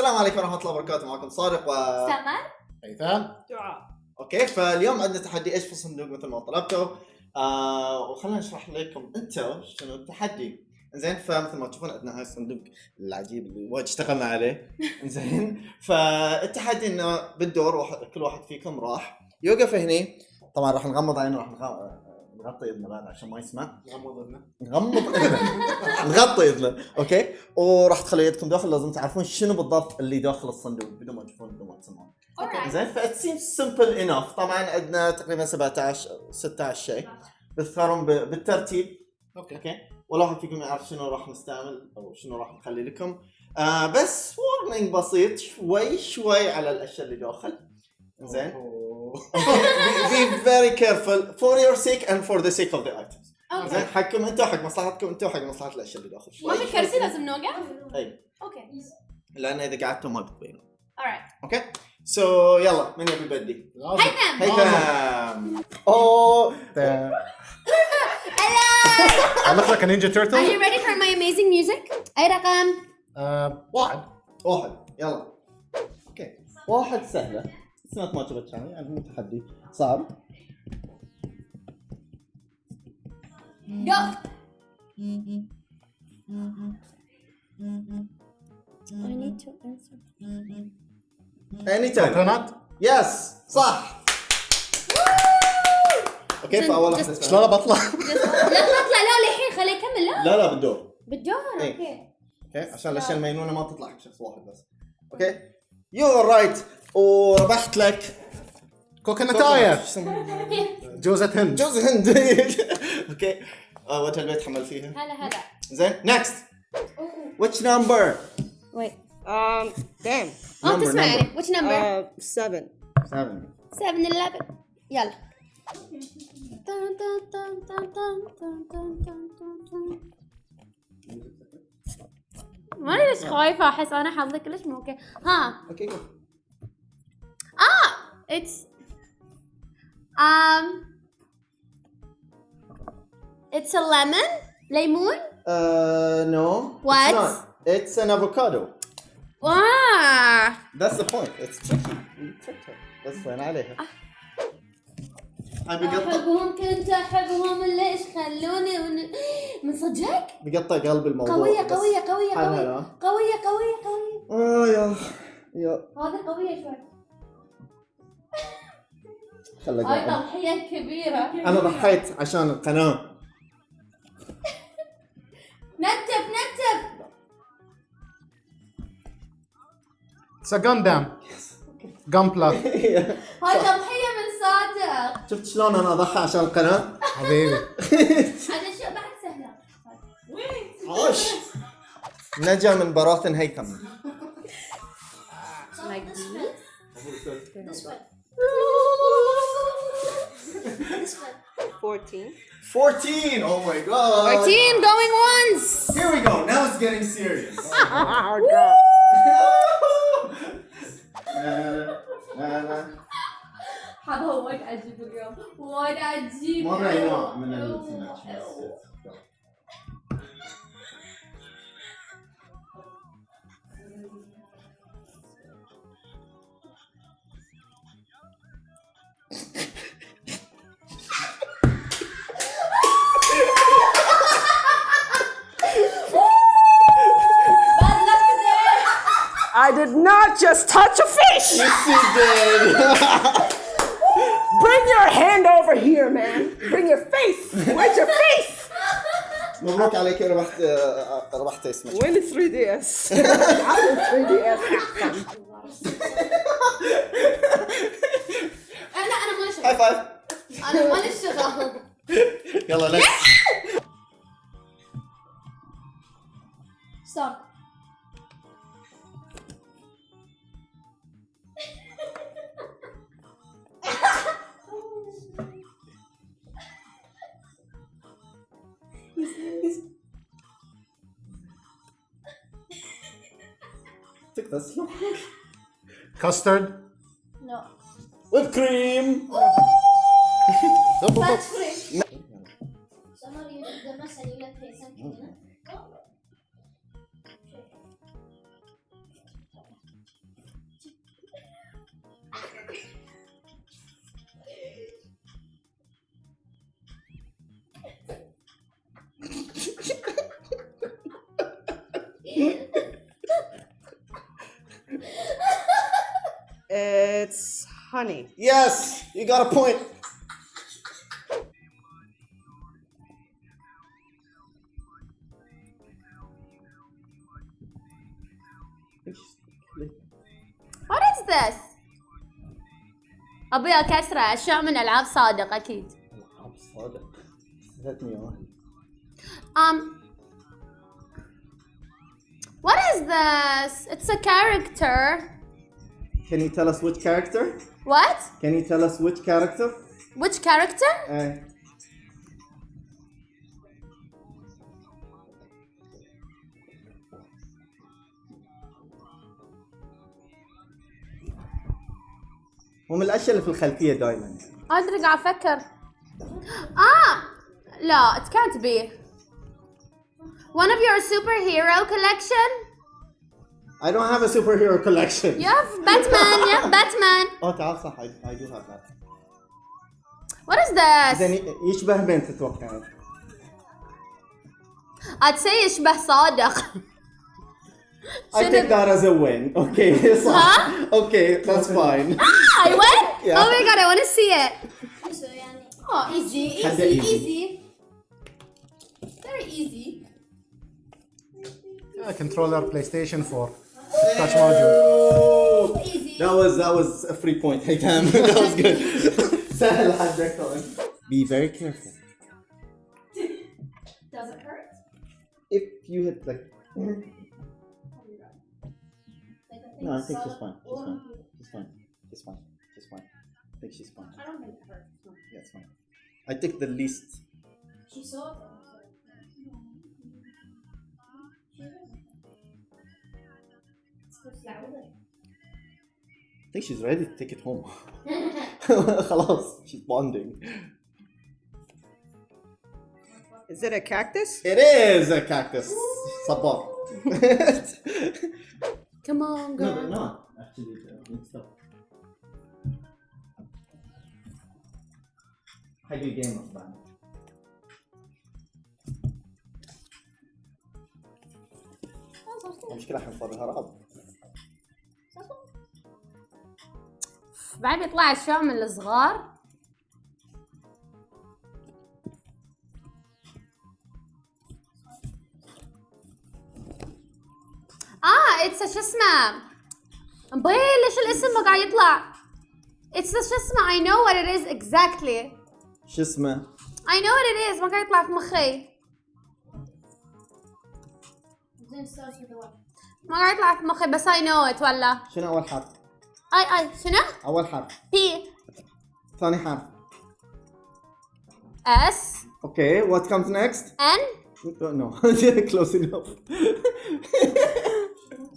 السلام عليكم ورحمة الله وبركاته. معكم صادق و سمر. هيثم دعاء. okay فاليوم عندنا تحدي إيش في الصندوق مثل ما طلبتوا آه وخلنا نشرح لكم أنتم شنو التحدي. زين فمثل ما تشوفون عندنا هاي الصندوق العجيب اللي وايد اشتغلنا عليه. زين فالتحدي إنه بالدور واحد كل واحد فيكم راح يوقف هني. طبعا راح نغمض عينه راح نغ- نغطي اذنه بعد عشان ما يسمع. غمض اذنك نغمض اذنه نغطي اذنه okay؟ وراح تخلوا يدكم داخل لازم تعرفون شنو بالضبط اللي داخل الصندوق بدون ما تشوفون بدون ما تسمعون. Alright. زين؟ that seems simple enough طبعا عندنا تقريبا 17 16 شيء. بتختارون ب- بالترتيب. okay. okay؟ ولا واحد فيكم يعرف شنو راح نستعمل أو شنو راح نخلي لكم. آه بس warning بسيط شوي شوي على الأشياء اللي داخل. زين؟ Be very careful for your sake and for the sake of the items. زين حقكم أنتم حق مصلحتكم أنتم حق مصلحة الأشياء اللي داخل. ما في كرسي لازم نوقف؟ اي okay لأن إذا قعدتوا ما alright. أوكي so يلا من يبي يبدي؟ هيثم هيثم اوه I look like a ninja Are you turtle ready for my amazing music? أي رقم؟ آه، واحد. واحد. يلا. okay واحد سهلة. سمعت ما شفت يعني يعني مو تحدي. صعب Go! I need to answer. اني yes صح. okay فأول واحدة شلون بطلع؟ لا تطلع لا للحين خليه يكمل لا. لا لا بالدور. بالدور إيه. أوكي. أوكي عشان الأشياء المجنونه ما تطلع حق شخص واحد بس. أوكي. يو رايت وربحت لك كوكونتاية جوزة هند جوزة هند أوكي وات البيت حمل فيها هلا هلا زين نكست واتش نمبر ويت um damn. آه تسمعني ويتش واتش نمبر 7 7 7 11 يلا ماني ليش خايفة احس أنا حظي كلش مو okay ها okay it's um it's a lemon ليمون Uh, no. What? It's not. It's an avocado. واه That's the point. It's tricky. You tricked her. بس وين عليها. بقطع أحبهم كنت أحبهم ليش خلوني من, من صدقك بقطع قلب الموضوع. قوية. قوية قوية قوية. قوية قوية قوية آه يا يا هذه قوية شوي خلى هاي. تضحية كبيرة أنا ضحيت عشان القناة. نتف نتف a Gundam Gunpla هاي تضحية من صادق شفت شلون أنا أضحي عشان القناة؟ حبيبي هذا شيء بعد سهلة عاش. نجا من براثن هيثم. this one Fourteen. 14. Oh my god. 14 going once Here we go. Now it's getting serious. Oh, God. هذا وايد عجيب اليوم وايد عجيب مرة نوع من السناكس did not just touch a fish. Yes, you did. Bring your hand over here, man. Bring your face. Where's your face? مبروك عليك ربحت آه، ربحت اسمك Win 3DS. I will 3DS. لا أنا ما هاي شغل فايف أنا ما لي شغل يلا ليتس ستوب Took this long. Custard? No. Whipped cream! Double Someone the honey. Yes, you got a point. What is this? ابي كسرة اشياء من العاب صادق اكيد. صادق سالتني واحد Um What is this? It's a character. Can you tell us which character? What? Can you tell us which character? Which character? Uh, هو من الاشياء اللي في الخلفيه دائما ادري قاعد أفكر. آه لا it can't be. One of your superhero collection? I don't have a superhero collection. You have Batman, you have Batman. اه تعال صح I, I do have that. What is this? زين ي- يشبه مين تتوقع؟ I'd say يشبه صادق. I take that as a win. Okay, صح. Okay, that's fine. I win? Yeah. Oh my god, I want to see it. Oh, easy, Kinda easy, easy. easy. Very easy. Yeah, controller PlayStation 4. touch module. That was that was a free point. Hey damn, that was good. Be very careful. Does it hurt? If you hit like. Mm-hmm. No, I think she's fine. She's fine. She's fine. She's fine. She's fine. I think she's fine. I don't think it hurts. Yeah, it's fine. I think the least. She saw I think she's ready to take it home. خلاص, she's bonding. Is it a cactus? It is a cactus. Sabak. Come on, no, girl. they're not. Actually, they're mixed up. حق الجيمر بعد. المشكلة حنفضها رعب. بعد بيطلع اشياء من الصغار. آه it's شو اسمه؟ مبين ليش الاسم ما قاعد يطلع؟ it's شو اسمه؟ I know what it is exactly. شو اسمه؟ I know what it is ما قاعد يطلع في مخي? ما قاعد يطلع في مخي بس I know it ولا؟ شنو أول حرف؟ اي اي شنو؟ أول حرف. P ثاني حرف. S Okay, what comes next? N No, close enough.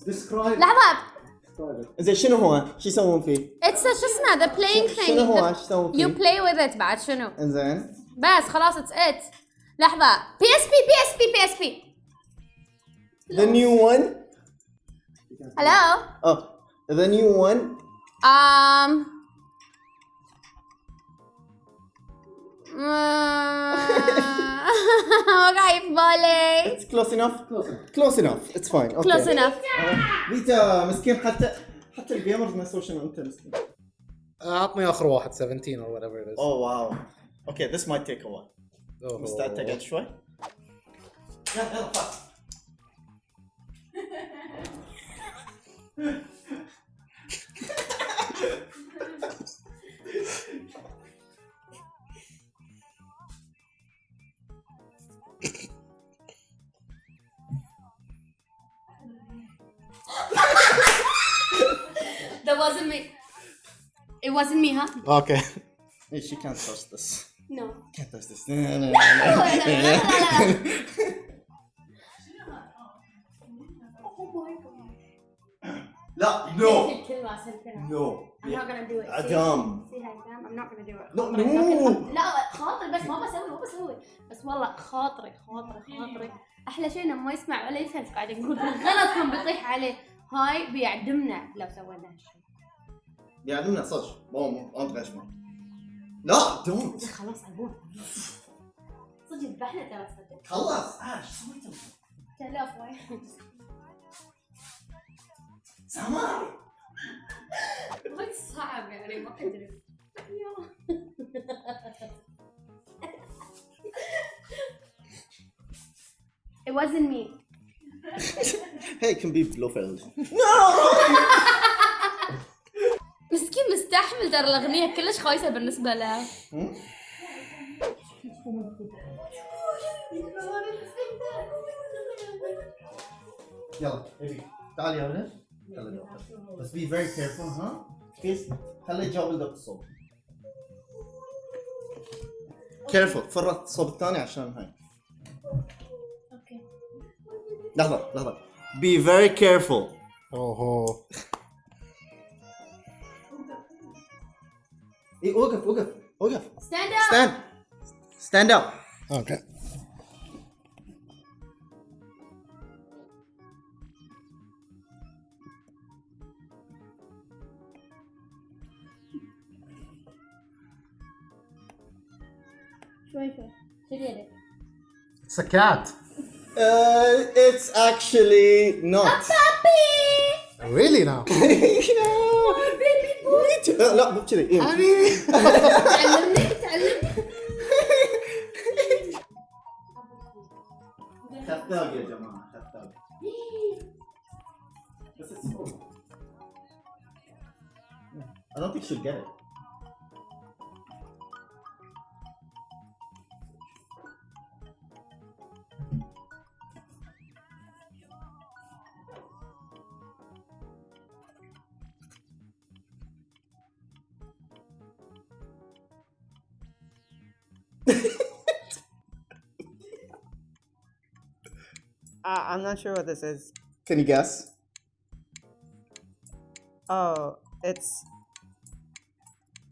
Describe. لحظة زين شنو هو؟ شو يسوون فيه؟ اتس شو اسمه the playing thing شنو هو؟ The- شو يسوون You فيه؟ play with it بعد شنو؟ انزين بس خلاص اتس ات لحظة بي اس بي بي اس بي بي اس بي The new one. هلو Oh, the new one. um ما قاعد في بالي It's close enough. Close enough. Close enough. It's fine. Okay. close enough فيتا مسكين حتى حتى الجيمرز نسوا شنو انت مسكين. عطني اخر واحد 17 or whatever it is. Oh wow. Okay, this might take a while. Oh. مستعد تقعد شوي؟ يلا يلا wasn't me it wasn't me huh Okay. Hey, she can't touch this. no Can't touch this. No, no, no, no. لا الكلمة no I'm not gonna do it. عدم See how you done? I'm not gonna do it. No, no. لكن- لا خاطري بس ما بسوي ما بسوي بس والله خاطري خاطري خاطري أحلى شيء إنه ما يسمع ولا يفهم قاعد نقول غلط كان بيطيح عليه هاي بيعدمنا لو سوينا هالشيء يعلمنا صدق مو مو انت غشمه لا دونت خلاص ابوه صدق ذبحنا ترى صدق خلص آه شو سويتوا؟ تلاف وايد سمار وايد صعب يعني ما ادري It wasn't me. Hey, can be Blofeld. مسكين مستحمل ترى الأغنية كلش خايسة بالنسبة له يلا ابي. تعال يا ولد. يلا. بس be very careful ها؟ كيس خلي تجاوب لك الصوب careful. فرط الصوب الثاني عشان هاي. Okay. لحظة لحظة. Be very careful. أوهو. Hey, Ogaf, Ogaf, Ogaf. Stand up. Stand. Stand up. Okay. It's a cat. Uh, it's actually not. A puppy! Really now? yeah. Oh, لا مو كذي إيه. تعلمني تعلمني خذاب يا جماعة خذاب بس it's cool. I don't think she'll get it. I'm not sure what this is. Can you guess? Oh, it's.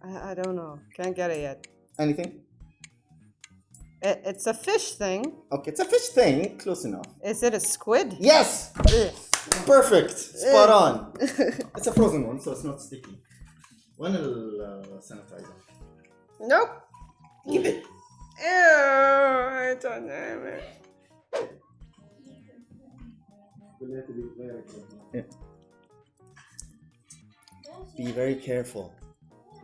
I, I don't know. Can't get it yet. Anything? It, it's a fish thing. Okay, it's a fish thing. Close enough. Is it a squid? Yes! Ugh. Perfect. Spot Ugh. on. it's a frozen one, so it's not sticky. One will uh, sanitizer. Nope. Give it. Ew, I don't know. Be very careful.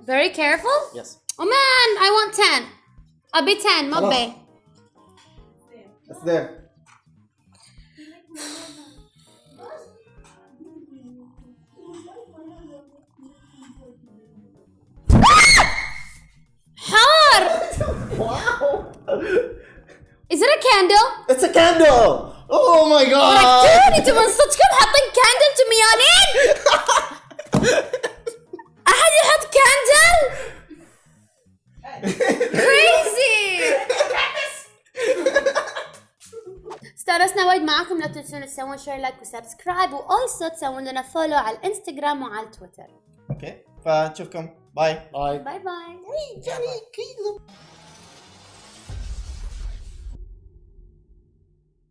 Very careful. Yes. Oh man, I want 10. I'll be 10, Mabbe. It's there. Ah! Wow! Is it a candle? It's a candle! Oh my god! ركتوني أنتوا من صدقكم حاطين candle أنتوا ميانين احد يحط كاندل crazy استانسنا وايد معاكم لا تنسون تسوون share like و subscribe و also تسوون لنا follow على الانستغرام وعلى التويتر أوكي فنشوفكم. باي Bye. باي باي Johnny,